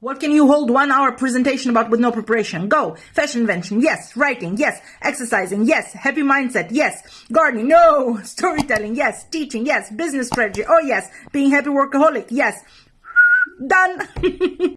What can you hold one hour presentation about with no preparation? Go. Fashion invention. Yes. Writing. Yes. Exercising. Yes. Happy mindset. Yes. Gardening. No. Storytelling. Yes. Teaching. Yes. Business strategy. Oh yes. Being happy workaholic. Yes. Done.